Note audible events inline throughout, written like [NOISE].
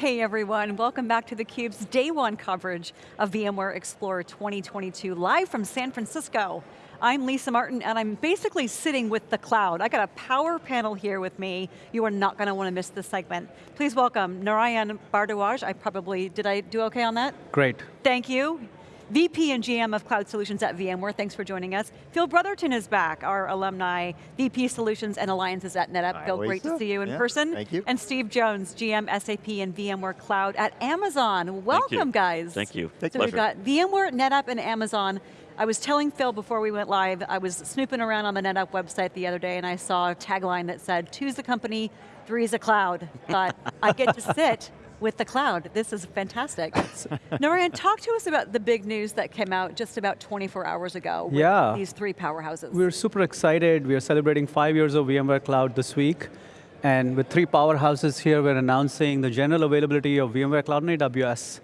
Hey everyone, welcome back to theCUBE's day one coverage of VMware Explore 2022, live from San Francisco. I'm Lisa Martin and I'm basically sitting with the cloud. I got a power panel here with me. You are not going to want to miss this segment. Please welcome Narayan Bhardwaj. I probably, did I do okay on that? Great. Thank you. VP and GM of Cloud Solutions at VMware, thanks for joining us. Phil Brotherton is back, our alumni, VP Solutions and Alliances at NetApp. Hi, Phil, great to see you in yeah, person. Thank you. And Steve Jones, GM, SAP and VMware Cloud at Amazon. Welcome Thank guys. Thank you. so we've got VMware, NetApp and Amazon. I was telling Phil before we went live, I was snooping around on the NetApp website the other day and I saw a tagline that said, two's a company, three's a cloud. But I get to sit with the cloud. This is fantastic. Narayan, talk to us about the big news that came out just about 24 hours ago with yeah. these three powerhouses. We're super excited. We're celebrating five years of VMware Cloud this week. And with three powerhouses here, we're announcing the general availability of VMware Cloud on AWS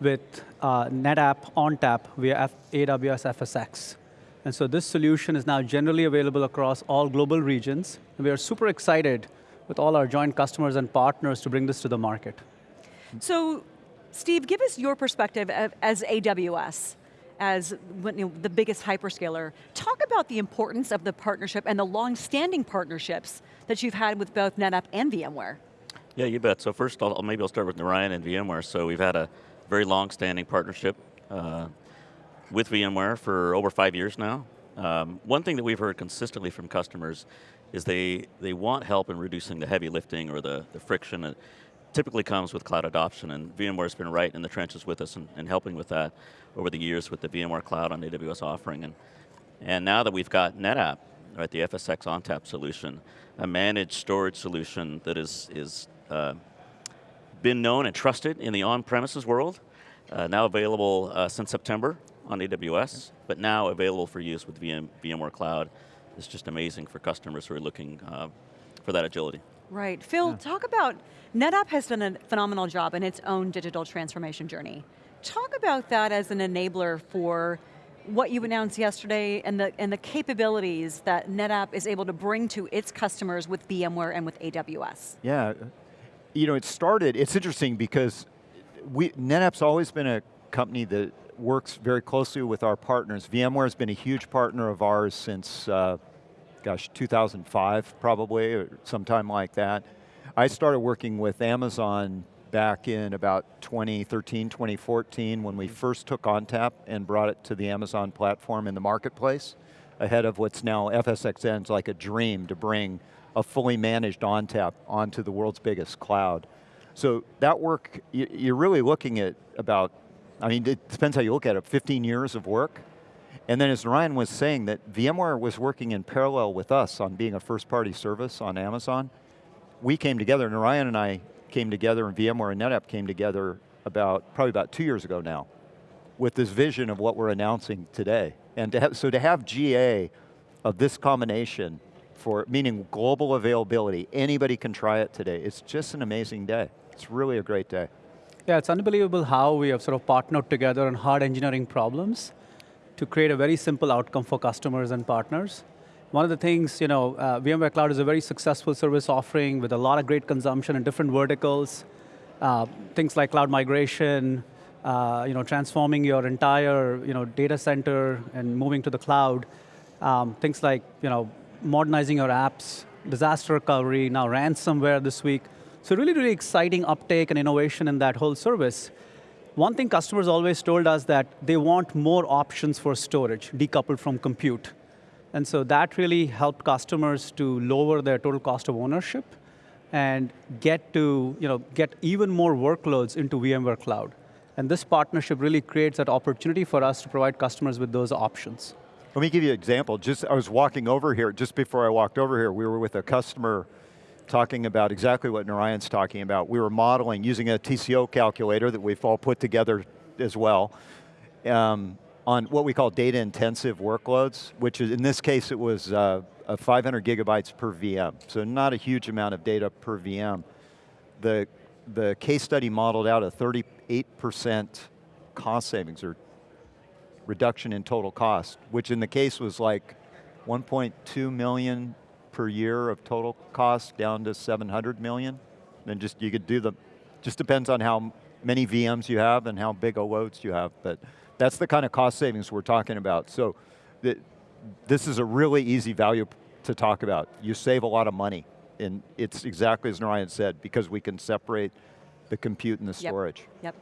with uh, NetApp ONTAP via F AWS FSx. And so this solution is now generally available across all global regions. And we are super excited with all our joint customers and partners to bring this to the market. So, Steve, give us your perspective as AWS, as the biggest hyperscaler. Talk about the importance of the partnership and the long-standing partnerships that you've had with both NetApp and VMware. Yeah, you bet. So first, I'll, maybe I'll start with Narayan and VMware. So we've had a very long-standing partnership uh, with VMware for over five years now. Um, one thing that we've heard consistently from customers is they, they want help in reducing the heavy lifting or the, the friction typically comes with cloud adoption, and VMware's been right in the trenches with us and, helping with that over the years with the VMware Cloud on AWS offering. And, and now that we've got NetApp, right, the FSx ONTAP solution, a managed storage solution that is, is uh, been known and trusted in the on-premises world, uh, now available uh, since September on AWS, but now available for use with VM, VMware Cloud. It's just amazing for customers who are looking uh, for that agility. Right, Phil, yeah. talk about, NetApp has done a phenomenal job in its own digital transformation journey. Talk about that as an enabler for what you announced yesterday and the, and the capabilities that NetApp is able to bring to its customers with VMware and with AWS. Yeah, you know, it started, it's interesting because we, NetApp's always been a company that works very closely with our partners. VMware has been a huge partner of ours since uh, gosh, 2005 probably, or sometime like that. I started working with Amazon back in about 2013, 2014 when we first took ONTAP and brought it to the Amazon platform in the marketplace ahead of what's now FSxN's like a dream to bring a fully managed ONTAP onto the world's biggest cloud. So that work, you're really looking at about, I mean, it depends how you look at it, 15 years of work. And then as Ryan was saying that VMware was working in parallel with us on being a first party service on Amazon. We came together, and Ryan and I came together and VMware and NetApp came together about, probably about two years ago now, with this vision of what we're announcing today. And to have, so to have GA of this combination for, meaning global availability, anybody can try it today, it's just an amazing day. It's really a great day. Yeah, it's unbelievable how we have sort of partnered together on hard engineering problems to create a very simple outcome for customers and partners. One of the things, you know, uh, VMware Cloud is a very successful service offering with a lot of great consumption in different verticals. Uh, things like cloud migration, uh, you know, transforming your entire, you know, data center and moving to the cloud. Um, things like, you know, modernizing your apps, disaster recovery, now ransomware this week. So really, really exciting uptake and innovation in that whole service. One thing customers always told us that they want more options for storage, decoupled from compute. And so that really helped customers to lower their total cost of ownership and get to, you know, get even more workloads into VMware Cloud. And this partnership really creates that opportunity for us to provide customers with those options. Let me give you an example. Just, I was walking over here, just before I walked over here, we were with a customer talking about exactly what Narayan's talking about. We were modeling using a TCO calculator that we've all put together as well, um, on what we call data intensive workloads, which is, in this case, it was uh, 500 gigabytes per VM, so not a huge amount of data per VM. The, the case study modeled out a 38% cost savings, or reduction in total cost, which in the case was like 1.2 million per year of total cost down to 700 million. Then just, you could do the, Just depends on how many VMs you have and how big of loads you have, but that's the kind of cost savings we're talking about. So the, this is a really easy value to talk about. You save a lot of money, and it's exactly as Narayan said, because we can separate the compute and the Yep. storage. Yep.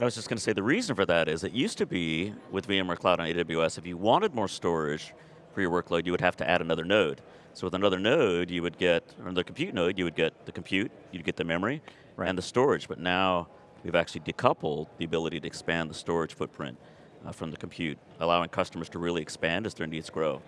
I was just going to say the reason for that is it used to be with VMware Cloud on AWS, if you wanted more storage for your workload, you would have to add another node. So with another node, you would get, or the compute node, you would get the compute, you'd get the memory, Right. and the storage. But now we've actually decoupled the ability to expand the storage footprint uh, from the compute, allowing customers to really expand as their needs grow.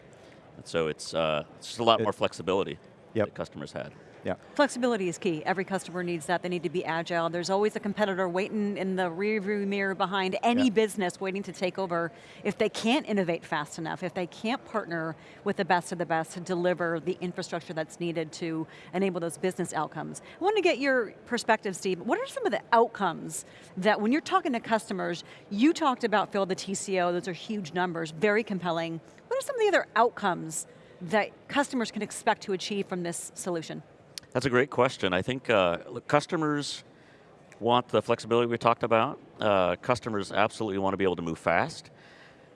And so it's, uh, it's just a lot It- more flexibility Yep. that customers had. Yeah. Flexibility is key. Every customer needs that. They need to be agile. There's always a competitor waiting in the rearview mirror behind any Yeah. business waiting to take over. If they can't innovate fast enough, if they can't partner with the best of the best to deliver the infrastructure that's needed to enable those business outcomes. I want to get your perspective, Steve. What are some of the outcomes that when you're talking to customers, you talked about, Phil, the TCO, those are huge numbers, very compelling. What are some of the other outcomes that customers can expect to achieve from this solution? That's a great question. I think uh, customers want the flexibility we talked about. Uh, customers absolutely want to be able to move fast.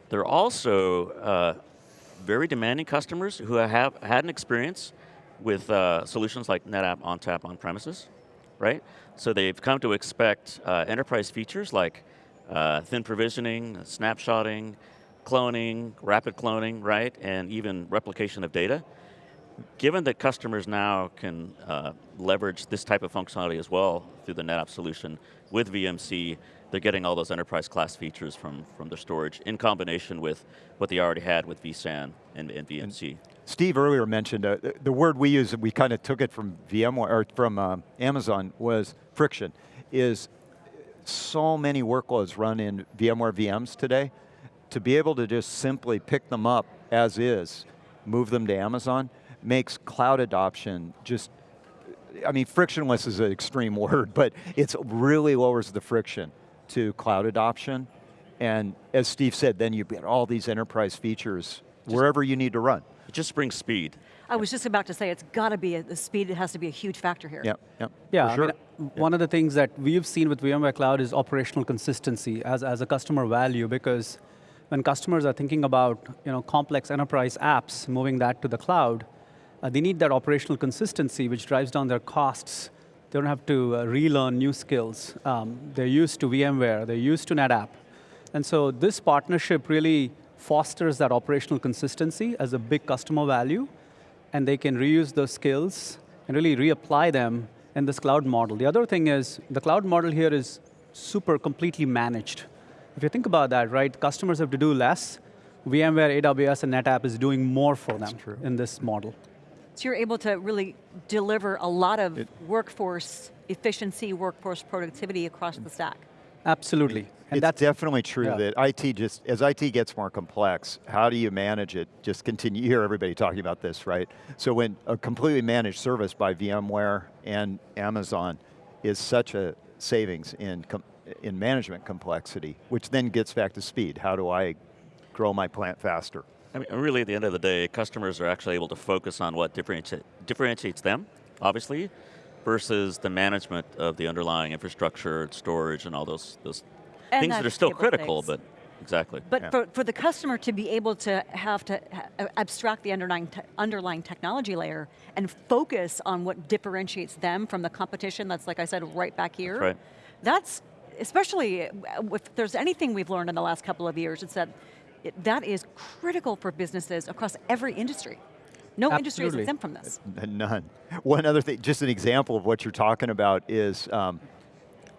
They're also uh, very demanding customers who have had an experience with uh, solutions like NetApp ONTAP on premises, right? So they've come to expect uh, enterprise features like uh, thin provisioning, snapshotting, cloning, rapid cloning, right? And even replication of data given that customers now can uh, leverage this type of functionality as well through the NetApp solution with VMC, they're getting all those enterprise class features from, from their storage in combination with what they already had with vSAN and, and VMC. Steve earlier mentioned, uh, the, the word we use, we kind of took it from VMware, or from uh, Amazon, was friction, is so many workloads run in VMware VMs today, to be able to just simply pick them up as is, move them to Amazon, makes cloud adoption just, I mean, frictionless is an extreme [LAUGHS] word, but it really lowers the friction to cloud adoption. And as Steve said, then you get all these enterprise features wherever you need to run. It just brings speed. I was just about to say, it's got to be, a, the speed has to be a huge factor here. Yep, yep. Yeah, for I sure. mean, one of the things that we've seen with VMware Cloud is operational consistency as, as a customer value because when customers are thinking about you know, complex enterprise apps, moving that to the cloud, uh, they need that operational consistency which drives down their costs. They don't have to uh, relearn new skills. Um, they're used to VMware, they're used to NetApp. And so this partnership really fosters that operational consistency as a big customer value and they can reuse those skills and really reapply them in this cloud model. The other thing is, the cloud model here is super completely managed. If you think about that, right, customers have to do less. VMware, AWS, and NetApp is doing more for them in this model. So you're able to really deliver a lot of workforce efficiency, workforce productivity across the stack. Absolutely. And it's that's definitely true yeah. that IT just, as IT gets more complex, how do you manage it? Just continue, you hear everybody talking about this, right? So when a completely managed service by VMware and Amazon is such a savings in, com in management complexity, which then gets back to speed. How do I grow my plant faster? I mean, really, at the end of the day, customers are actually able to focus on what differentiates, differentiates them, obviously, versus the management of the underlying infrastructure, storage, and all those, those And things that are still critical, stakes. but exactly. But Yeah. for, for the customer to be able to have to ha- abstract the underlying, te underlying technology layer and focus on what differentiates them from the competition that's, like I said, right back here. right. That's, especially uh, if there's anything we've learned in the last couple of years, it's that it, that is critical for businesses across every industry. No industry is exempt from this. None. One other thing, just an example of what you're talking about is um,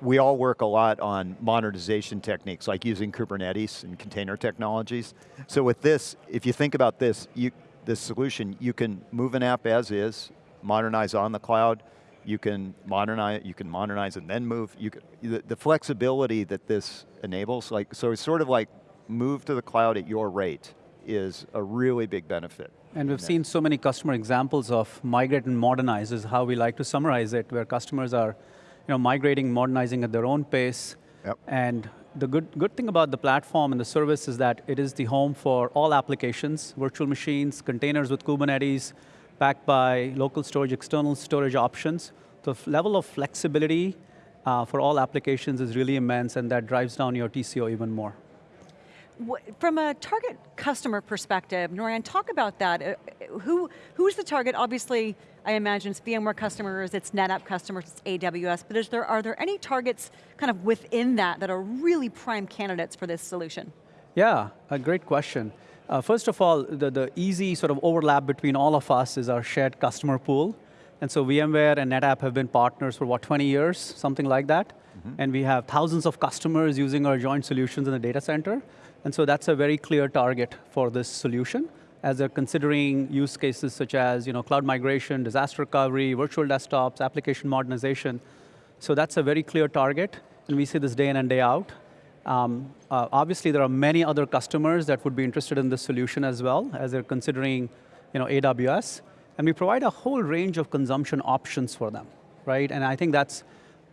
we all work a lot on modernization techniques, like using Kubernetes and container technologies. So with this, if you think about this, you, this solution, you can move an app as is, modernize on the cloud, you can modernize, you can modernize and then move. You can, the, the flexibility that this enables, like, so it's sort of like move to the cloud at your rate is a really big benefit. And we've seen so many customer examples of migrate and modernize is how we like to summarize it, where customers are you know, migrating, modernizing at their own pace. Yep. And the good, good thing about the platform and the service is that it is the home for all applications, virtual machines, containers with Kubernetes, backed by local storage, external storage options. The level of flexibility uh, for all applications is really immense, and that drives down your TCO even more. What, from a target customer perspective, Narayan, talk about that. Uh, who, who's the target? Obviously, I imagine it's VMware customers, it's NetApp customers, it's AWS, but is there, are there any targets kind of within that that are really prime candidates for this solution? Yeah, a great question. Uh, first of all, the, the easy sort of overlap between all of us is our shared customer pool. And so VMware and NetApp have been partners for what, 20 years, something like that? Mm -hmm. And we have thousands of customers using our joint solutions in the data center. And so that's a very clear target for this solution as they're considering use cases such as you know, cloud migration, disaster recovery, virtual desktops, application modernization. So that's a very clear target, and we see this day in and day out. Um, uh, obviously, there are many other customers that would be interested in this solution as well, as they're considering you know, AWS. And we provide a whole range of consumption options for them, right? And I think that's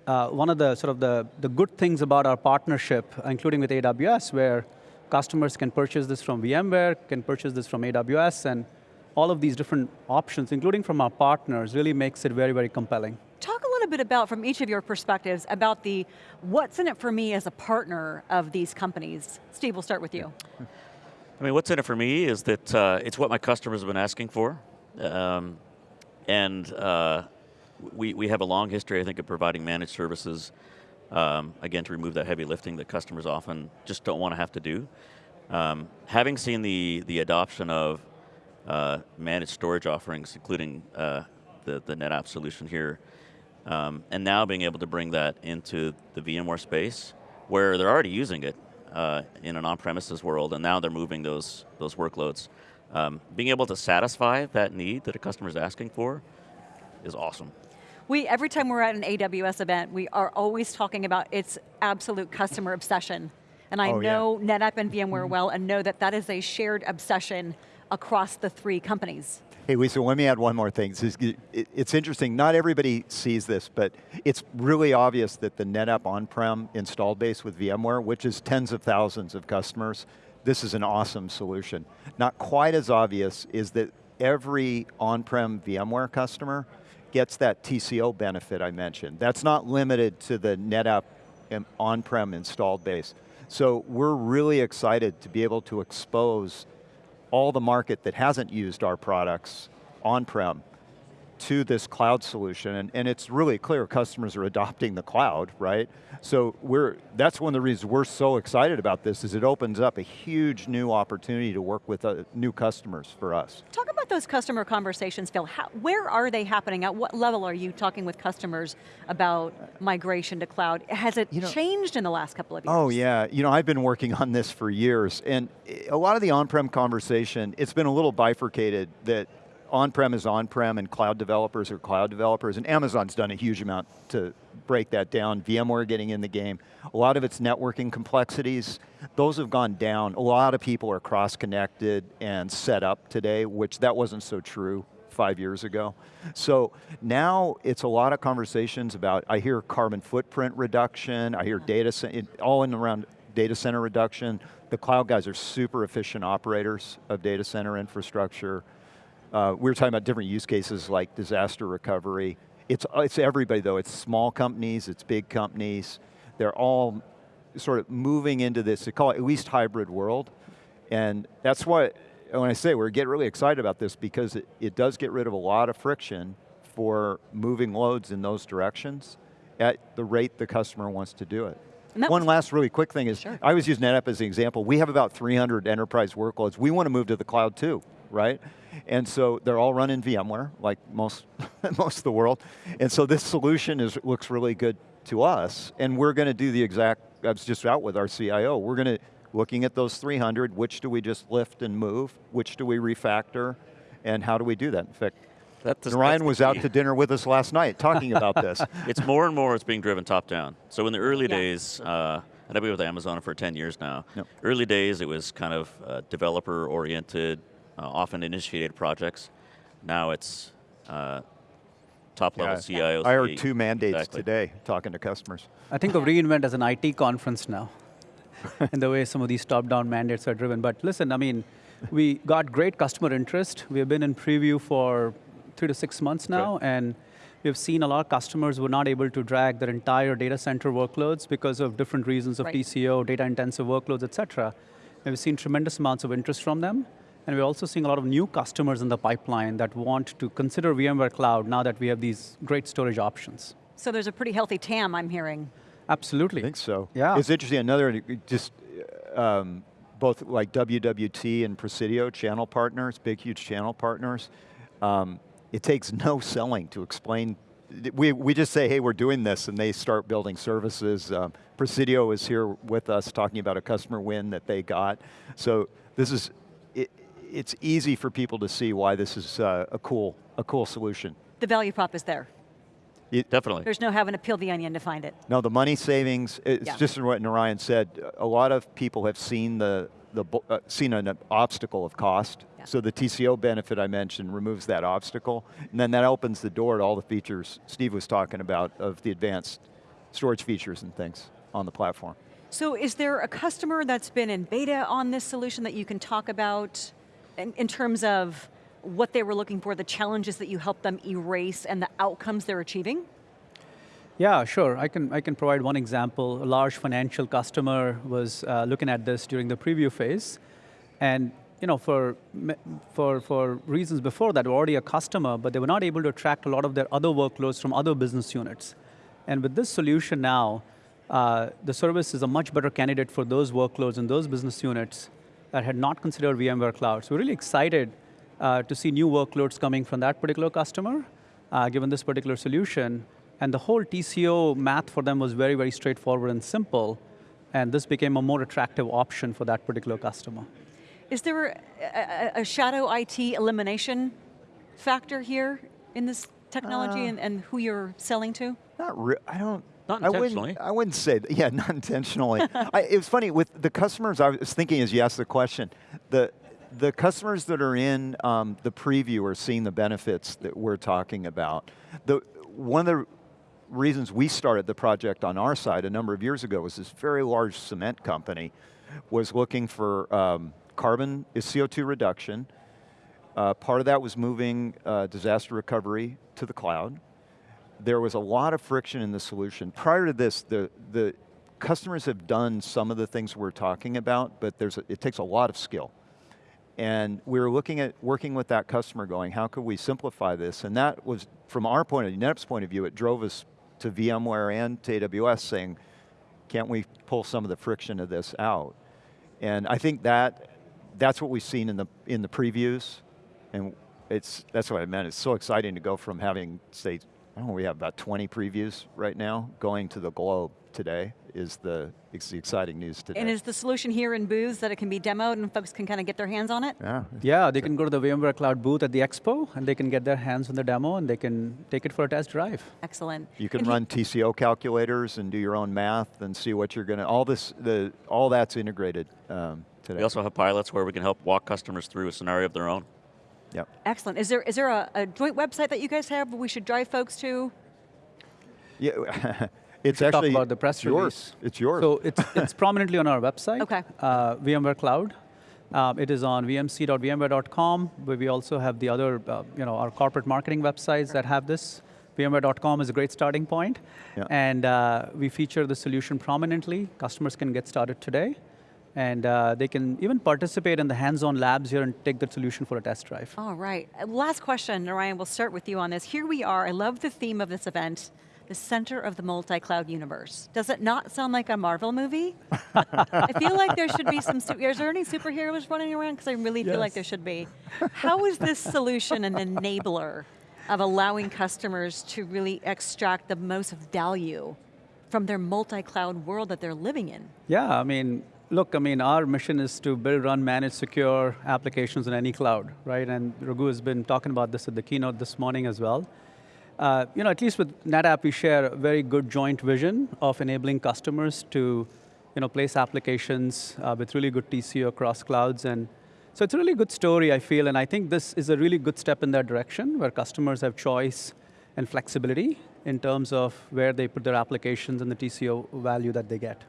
uh, one of the sort of the, the good things about our partnership, including with AWS, where customers can purchase this from VMware, can purchase this from AWS, and all of these different options, including from our partners, really makes it very, very compelling. Talk a little bit about, from each of your perspectives, about the what's in it for me as a partner of these companies. Steve, we'll start with you. I mean, what's in it for me is that uh, it's what my customers have been asking for. Um, and uh, we, we have a long history, I think, of providing managed services um, again, to remove that heavy lifting that customers often just don't want to have to do. Um, having seen the, the adoption of uh, managed storage offerings, including uh, the, the NetApp solution here, um, and now being able to bring that into the VMware space, where they're already using it uh, in an on-premises world, and now they're moving those, those workloads. Um, being able to satisfy that need that a customer is asking for is awesome. We, every time we're at an AWS event, we are always talking about its absolute customer obsession. And I oh, know yeah. NetApp and VMware mm-hmm. well and know that that is a shared obsession across the three companies. Hey Lisa, let me add one more thing. It's interesting, not everybody sees this, but it's really obvious that the NetApp on-prem installed base with VMware, which is tens of thousands of customers, this is an awesome solution. Not quite as obvious is that every on-prem VMware customer gets that TCO benefit I mentioned. That's not limited to the NetApp on-prem installed base. So we're really excited to be able to expose all the market that hasn't used our products on-prem to this cloud solution, and, and it's really clear customers are adopting the cloud, right? So we're, that's one of the reasons we're so excited about this, is it opens up a huge new opportunity to work with uh, new customers for us. Talk about those customer conversations, Phil. How, where are they happening? At what level are you talking with customers about migration to cloud? Has it you know, changed in the last couple of oh, years? Oh yeah, you know, I've been working on this for years, and a lot of the on-prem conversation, it's been a little bifurcated that on-prem is on-prem and cloud developers are cloud developers, and Amazon's done a huge amount to break that down, VMware getting in the game. A lot of its networking complexities, those have gone down. A lot of people are cross-connected and set up today, which that wasn't so true five years ago. So now it's a lot of conversations about, I hear carbon footprint reduction, I hear data, all in around data center reduction. The cloud guys are super efficient operators of data center infrastructure. Uh, we were talking about different use cases like disaster recovery. It's, uh, it's everybody though, it's small companies, it's big companies. They're all sort of moving into this, they call it at least hybrid world. And that's why, when I say we're getting really excited about this because it, it does get rid of a lot of friction for moving loads in those directions at the rate the customer wants to do it. One last really quick thing is, sure. I was using NetApp as an example. We have about 300 enterprise workloads. We want to move to the cloud too, right? And so they're all run in VMware, like most, [LAUGHS] most of the world. And so this solution is, looks really good to us, and we're going to do the exact, I was just out with our CIO, we're going to, looking at those 300, which do we just lift and move, which do we refactor, and how do we do that? In fact, that Ryan was out to dinner with us last night talking about this. [LAUGHS] It's more and more it's being driven top down. So in the early yeah. days, uh, and I've been with Amazon for 10 years now. Yep. Early days it was kind of uh, developer oriented, often initiated projects. Now it's uh, top level yeah, CIOs. I heard two mandates exactly. today talking to customers. I think of reInvent as an IT conference now, [LAUGHS] in the way some of these top-down mandates are driven. But listen, I mean, we got great customer interest. We have been in preview for three to six months now, and we've seen a lot of customers were not able to drag their entire data center workloads because of different reasons of Right. TCO, data intensive workloads, et cetera. And we've seen tremendous amounts of interest from them. And we're also seeing a lot of new customers in the pipeline that want to consider VMware Cloud now that we have these great storage options. So there's a pretty healthy TAM, I'm hearing. Absolutely. I think so. Yeah. It's interesting, another, just um, both like WWT and Presidio channel partners, big huge channel partners, um, it takes no selling to explain, we, we just say, hey, we're doing this, and they start building services. Um, Presidio is here with us talking about a customer win that they got. So this is, it, it's easy for people to see why this is uh, a cool, a cool solution. The value prop is there. Definitely. There's no having to peel the onion to find it. No, the money savings, it's Yeah. just what Narayan said, a lot of people have seen the, the uh, seen an obstacle of cost. Yeah. So the TCO benefit I mentioned removes that obstacle, and then that opens the door to all the features Steve was talking about of the advanced storage features and things on the platform. So is there a customer that's been in beta on this solution that you can talk about in, in terms of what they were looking for, the challenges that you helped them erase and the outcomes they're achieving? Yeah, sure. I can, I can provide one example. A large financial customer was uh, looking at this during the preview phase. And you know, for, for, for reasons before that, were already a customer, but they were not able to attract a lot of their other workloads from other business units. And with this solution now, uh, the service is a much better candidate for those workloads and those business units that had not considered VMware Cloud. So we're really excited uh, to see new workloads coming from that particular customer, uh, given this particular solution. And the whole TCO math for them was very, very straightforward and simple. And this became a more attractive option for that particular customer. Is there a, a, a shadow IT elimination factor here in this technology and, and who you're selling to? Not re- I don't. Not I wouldn't- I wouldn't say, that. [LAUGHS] yeah, not intentionally. I, it was funny, with the customers, I was thinking as you asked the question, the, the customers that are in um, the preview are seeing the benefits that we're talking about. The, one of the reasons we started the project on our side a number of years ago was this very large cement company was looking for um, carbon, is CO2 reduction. Uh, part of that was moving uh, disaster recovery to the cloud there was a lot of friction in the solution. Prior to this, the, the customers have done some of the things we're talking about, but there's a, it takes a lot of skill. And we were looking at working with that customer going, how could we simplify this? And that was, from our point of view, NetApp's point of view, it drove us to VMware and to AWS saying, can't we pull some of the friction of this out? And I think that, that's what we've seen in the, in the previews. And it's, that's what I meant, it's so exciting to go from having, say, I don't know, we have about 20 previews right now, going to the globe today is the, it's the exciting news today. And is the solution here in booths that it can be demoed and folks can kind of get their hands on it? yeah, Yeah, they can go to the VMware Cloud booth at the expo, and they can get their hands on the demo, and they can take it for a test drive. Excellent. you can And run TCO calculators and do your own math and see what you're going to, all this, the, all that's integrated um, today. We also have pilots where we can help walk customers through a scenario of their own. Yep. Excellent. Is there, is there a, a joint website that you guys have we should drive folks to? Yeah, [LAUGHS] it's should talk actually about the press yours. release. It's yours. So it's, [LAUGHS] it's prominently on our website. Okay. Uh, VMware Cloud. Um, it is on vmc.vmware.com, where we also have the other, uh, you know, our corporate marketing websites that have this. VMware.com is a great starting point. Yeah. And uh, we feature the solution prominently. Customers can get started today. And uh, they can even participate in the hands-on labs here and take the solution for a test drive. All right. Uh, Last question, Narayan, we'll start with you on this. Here we are, I love the theme of this event, the center of the multi-cloud universe. Does it not sound like a Marvel movie? I feel like there should be some, su- is there any superheroes running around? Because I really feel like there should be. How is this solution an enabler of allowing customers to really extract the most value from their multi-cloud world that they're living in? Yeah, I mean, look, I mean, our mission is to build, run, manage secure applications in any cloud, right? And Raghu has been talking about this at the keynote this morning as well. Uh, you know, at least with NetApp, we share a very good joint vision of enabling customers to, you know, place applications uh, with really good TCO across clouds. And so it's a really good story, I feel, and I think this is a really good step in that direction, where customers have choice and flexibility in terms of where they put their applications and the TCO value that they get.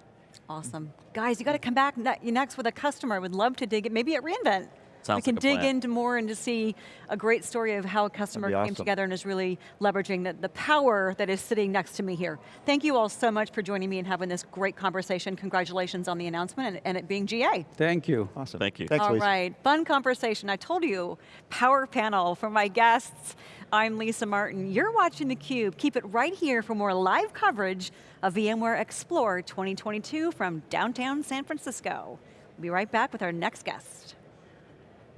Awesome. Guys, you got to come back ne- next with a customer. I would love to dig it, maybe at reInvent. Sounds we can like dig plan. into more and to see a great story of how a customer came awesome. together and is really leveraging the, the power that is sitting next to me here. Thank you all so much for joining me and having this great conversation. Congratulations on the announcement and, and it being GA. Thank you. Awesome. Thank you. Thanks, All Lisa. right, fun conversation. I told you, power panel for my guests. I'm Lisa Martin. You're watching theCUBE. Keep it right here for more live coverage of VMware Explore 2022 from downtown San Francisco. We'll be right back with our next guest.